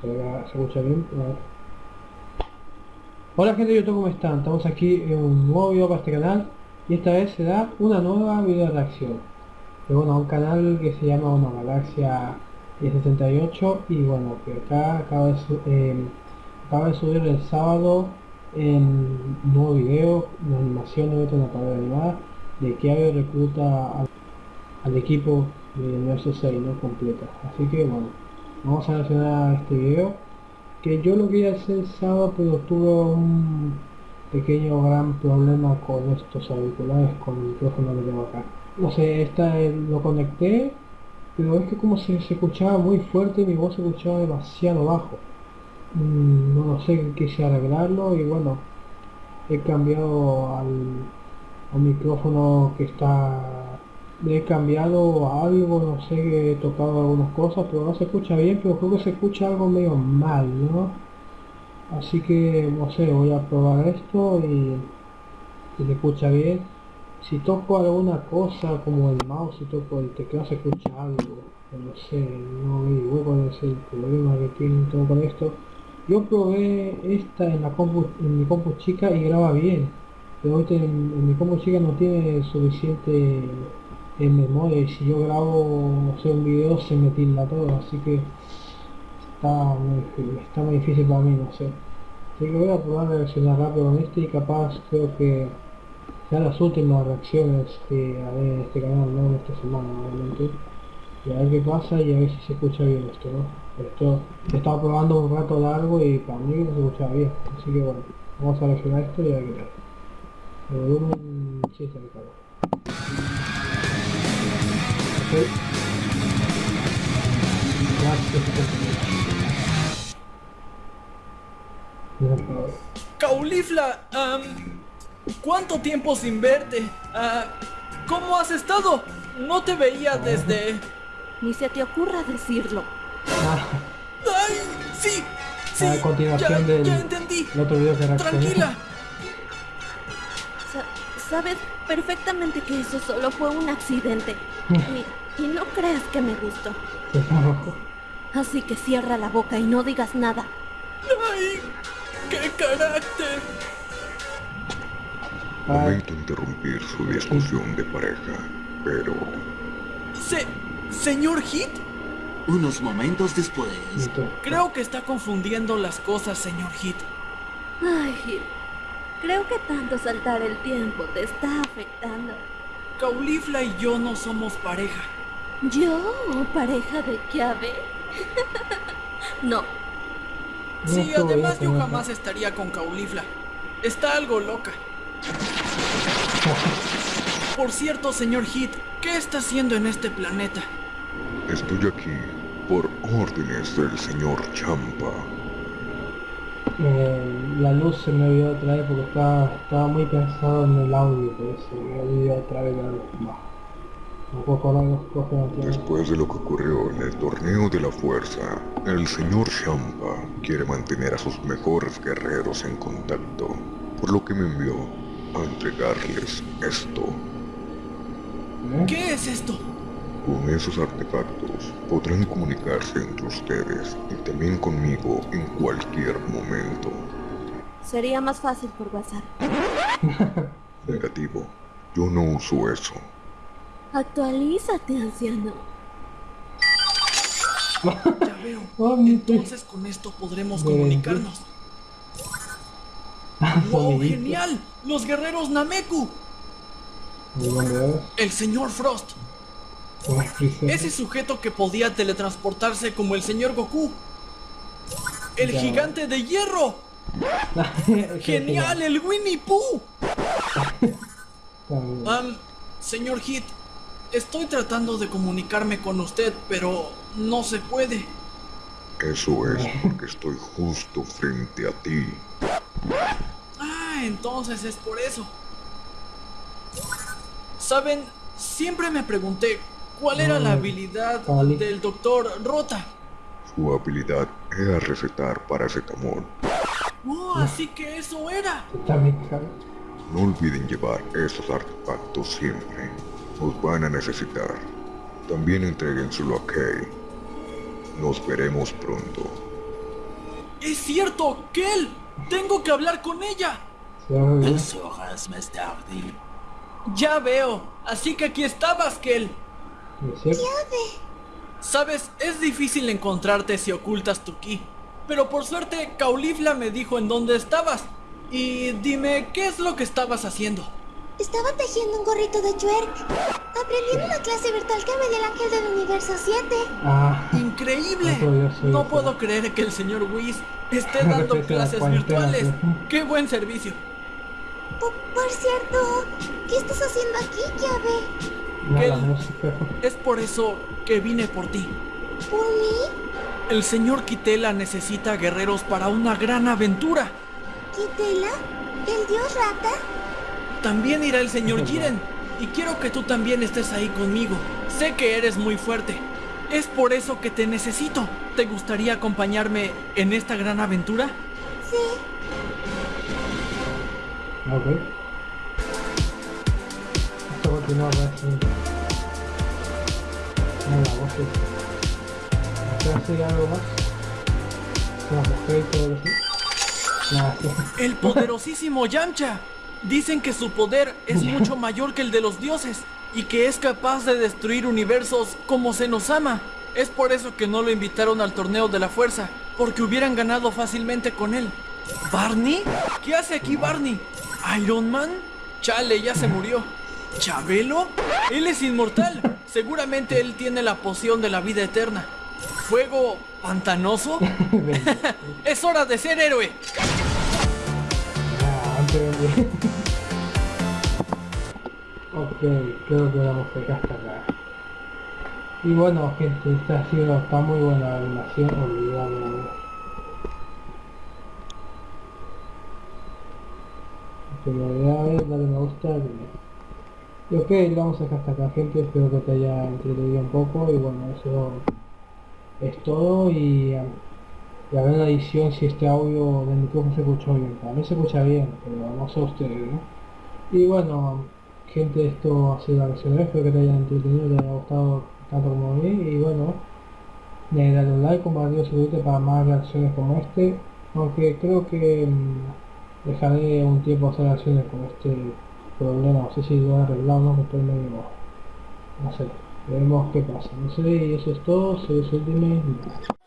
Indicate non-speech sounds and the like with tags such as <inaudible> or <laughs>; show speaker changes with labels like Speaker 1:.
Speaker 1: ¿Se, escucha bien? Hola gente de YouTube, ¿cómo están? Estamos aquí en un nuevo video para este canal y esta vez será una nueva video reacción. De bueno, un canal que se llama una Galaxia 1068 y bueno, que acá acaba de, eh, acaba de subir el sábado en un nuevo video, una animación de una palabra animada de que había recluta al, equipo de versus 6 no completa. Así que bueno, vamos a reaccionar a este video que yo lo quería hacer sábado pero tuve un pequeño gran problema con estos auriculares con el micrófono que tengo acá. No sé esta lo conecté pero es que como se, escuchaba muy fuerte mi voz se escuchaba demasiado bajo. Mm, no lo sé quise arreglarlo y bueno he cambiado al micrófono que está he cambiado algo, no sé, he tocado algunas cosas, pero no se escucha bien, pero creo que se escucha algo medio mal, ¿no? Así que, no sé, voy a probar esto y si se escucha bien. Si toco alguna cosa como el mouse, si toco el teclado se escucha algo, no sé, no veo cuál es el problema que tiene todo con esto. Yo probé esta en la compu, en mi compu chica y graba bien, pero ahorita en mi compu chica no tiene suficiente en memoria y si yo grabo no sé, un video se me tilda todo así que está muy, está muy difícil para mí no sé. Así que voy a probar a reaccionar rápido con este y capaz creo que sean las últimas reacciones que haré en este canal no en esta semana obviamente. Y a ver qué pasa y a ver si se escucha bien esto no esto he estado probando un rato largo y para mí no se escuchaba bien. Así que bueno vamos a reaccionar esto y a ver qué tal. El volumen sí está
Speaker 2: Caulifla, ¿cuánto tiempo sin verte? Ah, ¿Cómo has estado? No te veía desde...
Speaker 3: Ni se te ocurra decirlo.
Speaker 2: ¡Ay! ¡Sí! ¡Sí!
Speaker 1: A continuación
Speaker 2: ya,
Speaker 1: del
Speaker 2: ya entendí.
Speaker 1: otro video que
Speaker 2: Tranquila.
Speaker 3: Sa sabes perfectamente que eso solo fue un accidente. <laughs> y, y, no creas que me gustó. Así que cierra la boca y no digas nada.
Speaker 2: ¡Ay! ¡Qué carácter!
Speaker 4: Lamento interrumpir su discusión de pareja, pero...
Speaker 2: ¿Se... señor Hit?
Speaker 5: Unos momentos después...
Speaker 2: Creo que está confundiendo las cosas, señor Hit.
Speaker 3: Ay, Hit. Creo que tanto saltar el tiempo te está afectando.
Speaker 2: Caulifla y yo no somos pareja.
Speaker 3: ¿Yo? ¿Pareja de llave? <laughs> no.
Speaker 2: Sí, además yo jamás estaría con Caulifla. Está algo loca. <laughs> Por cierto, señor Hit, ¿qué está haciendo en este planeta?
Speaker 4: Estoy aquí por órdenes del señor Champa.
Speaker 1: Eh, la luz se me olvidó otra vez porque estaba, estaba muy pensado en el audio, por eso me olvidó otra vez la luz. No puedo acordar las cosas
Speaker 4: Después de lo que ocurrió en el torneo de la fuerza, el señor Champa quiere mantener a sus mejores guerreros en contacto, por lo que me envió a entregarles esto.
Speaker 2: ¿Eh? ¿Qué es esto?
Speaker 4: Con esos artefactos podrán comunicarse entre ustedes y también conmigo en cualquier momento.
Speaker 3: Sería más fácil por WhatsApp. <laughs>
Speaker 4: Negativo. Yo no uso eso.
Speaker 3: Actualízate, anciano. <laughs>
Speaker 2: Ya veo. Entonces con esto podremos comunicarnos. ¡Wow! ¡Genial! ¡Los guerreros Nameku! El señor Frost. Ese sujeto que podía teletransportarse como el señor Goku. El gigante de hierro. <laughs> Genial, el Winnie Pooh. <laughs> Um, señor Hit, estoy tratando de comunicarme con usted, pero no se puede.
Speaker 4: Eso es porque estoy justo frente a ti.
Speaker 2: Ah, entonces es por eso. Saben, siempre me pregunté cuál era la habilidad del doctor Rota.
Speaker 4: Su habilidad era recetar paracetamol.
Speaker 2: Oh, así que eso era.
Speaker 4: No olviden llevar esos artefactos siempre. Los van a necesitar. También entréguenselo a Kay. Nos veremos pronto.
Speaker 2: ¡Es cierto! ¡Kel! ¡Tengo que hablar con ella!
Speaker 5: Dos horas más tarde.
Speaker 2: Ya veo. Así que aquí estabas, Kel. Sabes, es difícil encontrarte si ocultas tu ki. Pero por suerte, Caulifla me dijo en dónde estabas. Y dime, ¿qué es lo que estabas haciendo?
Speaker 3: Estaba tejiendo un gorrito de Twerk. Aprendí en una clase virtual que me dio el ángel del universo 7.
Speaker 1: Ah,
Speaker 2: ¡Increíble!
Speaker 1: No
Speaker 2: puedo creer que el señor Whis esté dando clases virtuales. ¡Qué buen servicio!
Speaker 3: Por, por cierto, ¿qué estás haciendo aquí, llave? <laughs>
Speaker 2: Es por eso que vine por ti.
Speaker 3: ¿Por mí?
Speaker 2: El señor Kitela necesita guerreros para una gran aventura.
Speaker 3: ¿Kitela? ¿El dios rata?
Speaker 2: También irá el señor <laughs> Jiren. Y quiero que tú también estés ahí conmigo. Sé que eres muy fuerte. Es por eso que te necesito. ¿Te gustaría acompañarme en esta gran aventura?
Speaker 3: Sí.
Speaker 1: Ok. Esto continúa para siempre. Nada, voces. ¿Espera hacer algo más? Y todo eso. Nada, sí.
Speaker 2: El poderosísimo Yamcha. Dicen que su poder es <laughs> mucho mayor que el de los dioses y que es capaz de destruir universos como se nos ama. Es por eso que no lo invitaron al torneo de la fuerza, porque hubieran ganado fácilmente con él. ¿Barney? ¿Qué hace aquí Barney? ¿Iron Man? Chale, ya se murió. ¿Chabelo? Él es inmortal. Seguramente él tiene la poción de la vida eterna. ¿Fuego pantanoso? <laughs> <laughs> es hora de ser héroe. <laughs>
Speaker 1: Ok, creo que vamos a dejar hasta acá. Y bueno gente, esta ha sido, está muy buena la animación, olvidamos. Que me voy a ver, dale me gusta. Y ok, lo vamos a dejar hasta acá gente, espero que te haya entretenido un poco y bueno, eso es todo y, y a ver la edición si este audio del micrófono se escuchó bien. Para mí se escucha bien, pero no sé ustedes, ¿no? Y bueno, gente, esto ha sido la versión de espero que te hayan entretenido, te haya gustado tanto como a mí. Y bueno, dale un like, compartir, suscribirte para más reacciones como este, aunque creo que mm, dejaré un tiempo hacer reacciones con este problema, no sé si lo he arreglado o no, que estoy medio, no sé, veremos qué pasa, no sé, y eso es todo, soy Ultimate.